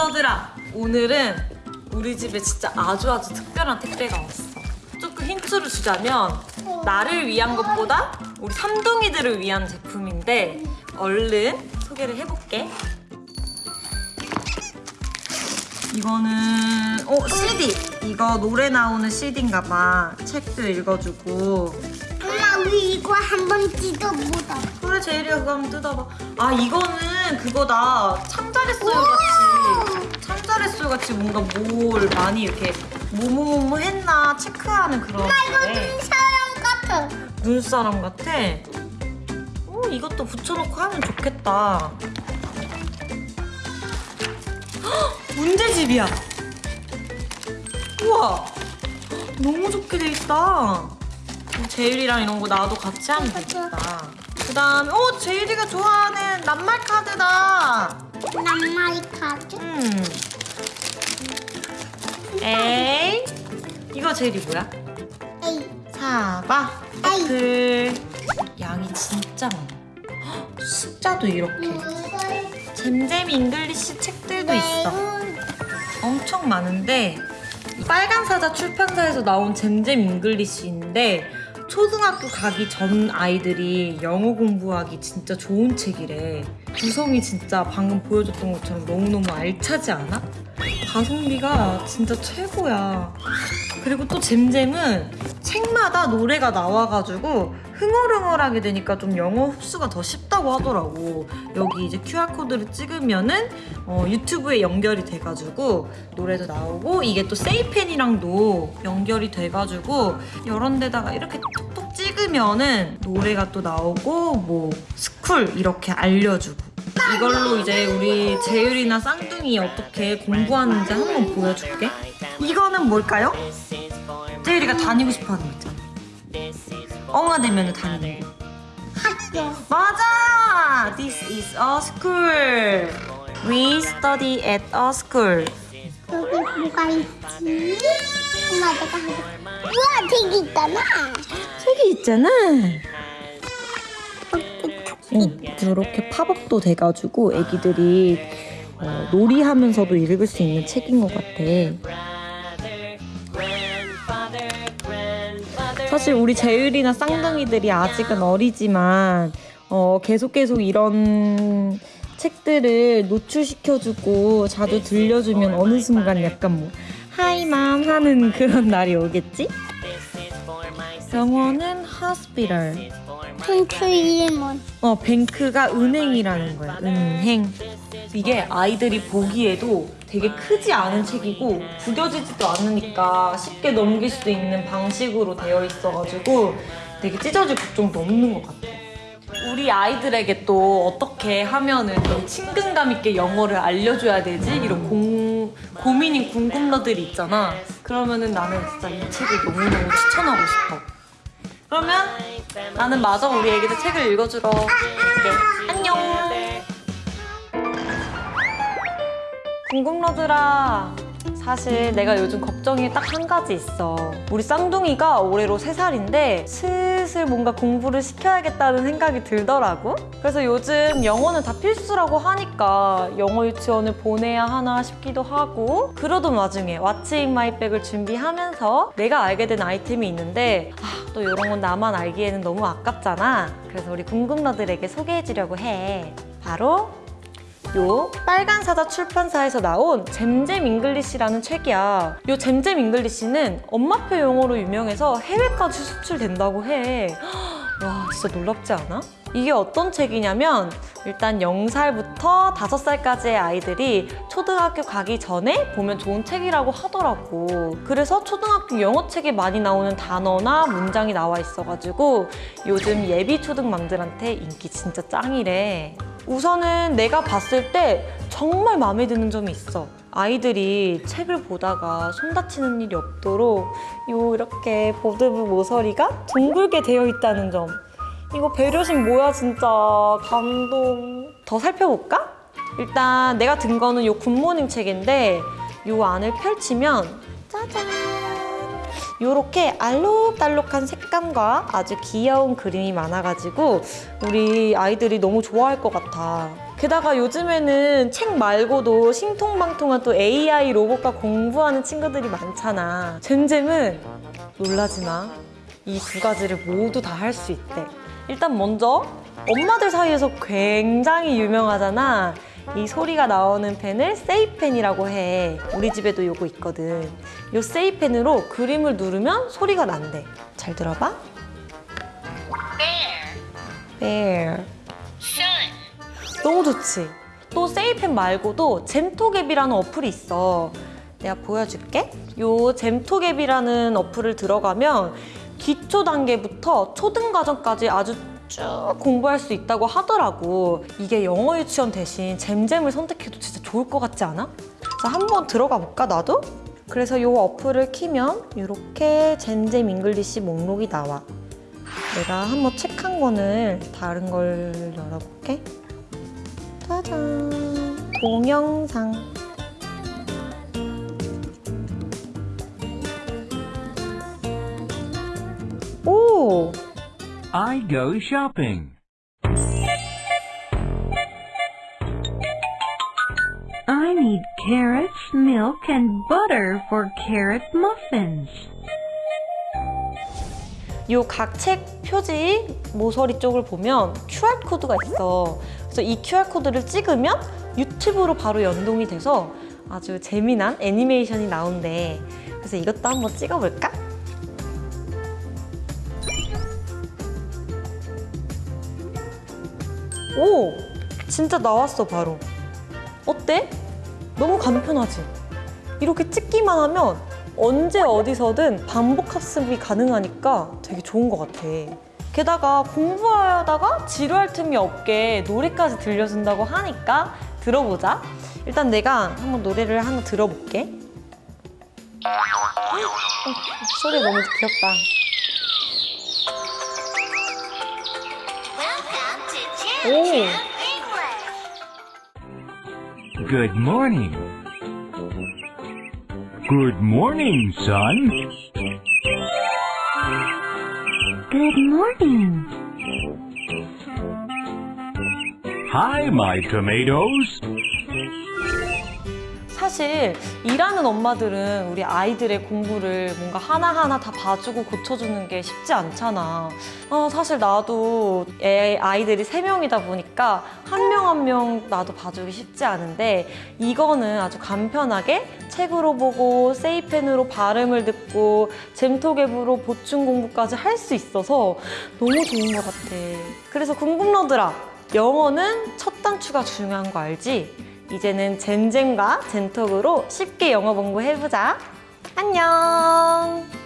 공급러들아 오늘은 우리 집에 진짜 아주 아주 특별한 택배가 왔어. 조금 힌트를 주자면 나를 위한 것보다 우리 삼둥이들을 위한 제품인데 얼른 소개를 해볼게. 이거는 어 CD. 이거 노래 나오는 CD인가 봐. 책도 읽어주고. 엄마 우리 이거 한번 찢어보자. 그래 제일이가 그거 한번 뜯어봐. 아 이거는 그거다. 참잘했어요. 같이 같이 뭔가 뭘 많이 이렇게 뭐뭐뭐 했나 체크하는 그런 엄마 이거 건데. 눈사람 같아. 눈사람 같아 어 이것도 붙여놓고 하면 좋겠다 헉, 문제집이야 우와 너무 좋게 돼 있다 재율이랑 이런 거 나도 같이 하면 되겠다 그 다음에 어 재율이가 좋아하는 낱말 카드다 낱말이 카드. 음. 이거 재율이 뭐야? 에이. 사과. 애플 양이 진짜 많아 헉, 숫자도 이렇게 잼잼 English 책들도 있어 엄청 많은데 빨간 사자 출판사에서 나온 잼잼 English인데 초등학교 가기 전 아이들이 영어 공부하기 진짜 좋은 책이래 구성이 진짜 방금 보여줬던 것처럼 너무너무 알차지 않아? 가성비가 진짜 최고야 그리고 또 잼잼은 책마다 노래가 나와가지고 흥얼흥얼하게 되니까 좀 영어 흡수가 더 쉽다고 하더라고. 여기 이제 QR코드를 찍으면은 어, 유튜브에 연결이 돼가지고 노래도 나오고 이게 또 세이펜이랑도 연결이 돼가지고 이런 데다가 이렇게 톡톡 찍으면은 노래가 또 나오고 뭐 school 이렇게 알려주고 이걸로 이제 우리 재율이나 쌍둥이 어떻게 공부하는지 한번 보여줄게. 이거는 뭘까요? 재율이가 다니고 싶어하는 거. 엉아 되면 다니는 거. 학교. 맞아! This is a school. We study at a school. 여기 뭐가 있지? 엄마 내가 하자. 우와 되게 있잖아. 책이 있잖아. 응, 이렇게 팝업도 돼가지고 애기들이 어, 놀이하면서도 읽을 수 있는 책인 것 같아. 사실 우리 재율이나 쌍둥이들이 아직은 어리지만 어, 계속 계속 이런 책들을 노출시켜주고 자주 들려주면 어느 순간 약간 뭐 하이맘 하는 그런 날이 오겠지? 영어는 hospital. 이름은 어, 뱅크가 은행이라는 거야. 은행. 이게 아이들이 보기에도 되게 크지 않은 책이고 구겨지지도 않으니까 쉽게 넘길 수도 있는 방식으로 되어 있어가지고 되게 찢어질 걱정도 없는 것 같아. 우리 아이들에게 또 어떻게 하면은 좀 친근감 있게 영어를 알려줘야 되지? 이런 공, 고민인 궁금러들이 있잖아. 그러면은 나는 진짜 이 책을 너무너무 추천하고 싶어. 그러면 나는 마저 우리 애기들 책을 읽어주러 갈게. 안녕. 궁금러들아. 사실 내가 요즘 걱정이 딱 한 가지 있어. 우리 쌍둥이가 올해로 3살인데 슬슬 뭔가 공부를 시켜야겠다는 생각이 들더라고. 그래서 요즘 영어는 다 필수라고 하니까 영어 유치원을 보내야 하나 싶기도 하고 그러던 와중에 What's in my bag을 준비하면서 내가 알게 된 아이템이 있는데 아, 또 이런 건 나만 알기에는 너무 아깝잖아. 그래서 우리 궁금러들에게 소개해주려고 해. 바로 요 빨간 사자 출판사에서 나온 잼잼 English라는 책이야. 요 잼잼 English는 엄마표 영어로 유명해서 해외까지 수출된다고 해. 와 진짜 놀랍지 않아? 이게 어떤 책이냐면 일단 0살부터 5살까지의 아이들이 초등학교 가기 전에 보면 좋은 책이라고 하더라고. 그래서 초등학교 영어 책에 많이 나오는 단어나 문장이 나와 있어가지고 요즘 예비 초등맘들한테 인기 진짜 짱이래. 우선은 내가 봤을 때 정말 마음에 드는 점이 있어. 아이들이 책을 보다가 손 다치는 일이 없도록 요 이렇게 보드부 모서리가 둥글게 되어 있다는 점. 이거 배려심 뭐야 진짜 감동. 더 살펴볼까? 일단 내가 든 거는 요 굿모닝 책인데 요 안을 펼치면 짜잔 요렇게 알록달록한 색감과 아주 귀여운 그림이 많아가지고 우리 아이들이 너무 좋아할 것 같아. 게다가 요즘에는 책 말고도 신통방통한 또 AI 로봇과 공부하는 친구들이 많잖아. 잼잼은 놀라지 마. 이 두 가지를 모두 다 할 수 있대. 일단 먼저 엄마들 사이에서 굉장히 유명하잖아. 이 소리가 나오는 펜을 세이펜이라고 해. 우리 집에도 요거 있거든. 요 세이펜으로 그림을 누르면 소리가 난대. 잘 들어봐. Bear. 너무 좋지? 또 세이펜 말고도 잼토갭이라는 어플이 있어. 내가 보여줄게. 요 잼톡 앱이라는 어플을 들어가면 기초 단계부터 초등 과정까지 아주 쭉 공부할 수 있다고 하더라고. 이게 영어 유치원 대신 잼잼을 선택해도 진짜 좋을 것 같지 않아? 자, 한번 들어가 볼까, 나도? 그래서 요 어플을 키면 이렇게 잼잼 English 목록이 나와. 내가 한번 책 한 권을 다른 걸 열어볼게. 짜잔. 동영상. I go shopping. I need carrots, milk, and butter for carrot muffins. 요 각 책 표지 모서리 쪽을 보면 QR코드가 있어. 그래서 이 QR코드를 찍으면 유튜브로 바로 연동이 돼서 아주 재미난 애니메이션이 나온대. 그래서 이것도 한번 찍어볼까? 오! 진짜 나왔어, 바로. 어때? 너무 간편하지? 이렇게 찍기만 하면 언제 어디서든 반복 학습이 가능하니까 되게 좋은 것 같아. 게다가 공부하다가 지루할 틈이 없게 노래까지 들려준다고 하니까 들어보자. 일단 내가 한번 노래를 하나 들어볼게. 어, 소리 너무 귀엽다. 오, Good morning. Good morning, son. Good morning. Hi, my tomatoes. 사실 일하는 엄마들은 우리 아이들의 공부를 뭔가 하나하나 다 봐주고 고쳐주는 게 쉽지 않잖아. 어, 사실 나도 애 아이들이 세명이다 보니까 한 명 한명 나도 봐주기 쉽지 않은데 이거는 아주 간편하게 책으로 보고 세이펜으로 발음을 듣고 잼토갭으로 보충 공부까지 할 수 있어서 너무 좋은 것 같아. 그래서 궁금러들아, 영어는 첫 단추가 중요한 거 알지? 이제는 젠젠과 젠톡으로 쉽게 영어 공부해보자. 안녕!